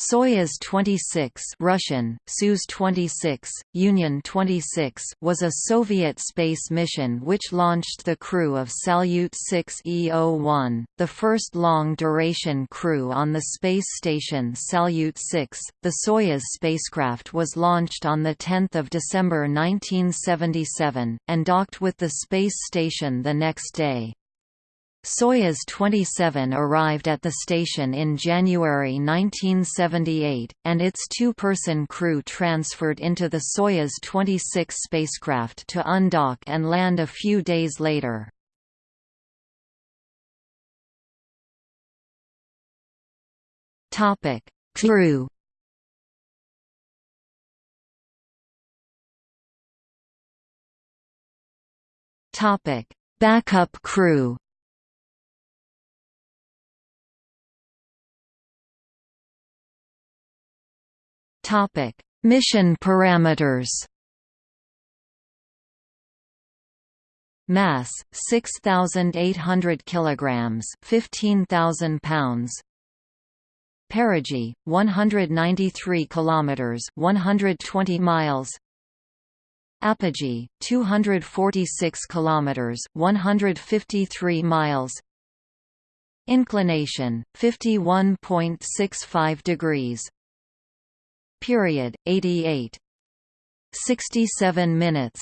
Soyuz 26 Russian, Soyuz 26, Union 26 was a Soviet space mission which launched the crew of Salyut 6E-01, the first long-duration crew on the space station Salyut 6. The Soyuz spacecraft was launched on 10 December 1977, and docked with the space station the next day. Soyuz 27 arrived at the station in January 1978, and its two-person crew transferred into the Soyuz 26 spacecraft to undock and land a few days later. Crew Backup crew Topic: Mission parameters. Mass 6800 kilograms, 15000 pounds. Perigee 193 kilometers, 120 miles. Apogee 246 kilometers, 153 miles. Inclination 51.65 degrees period 88 67 minutes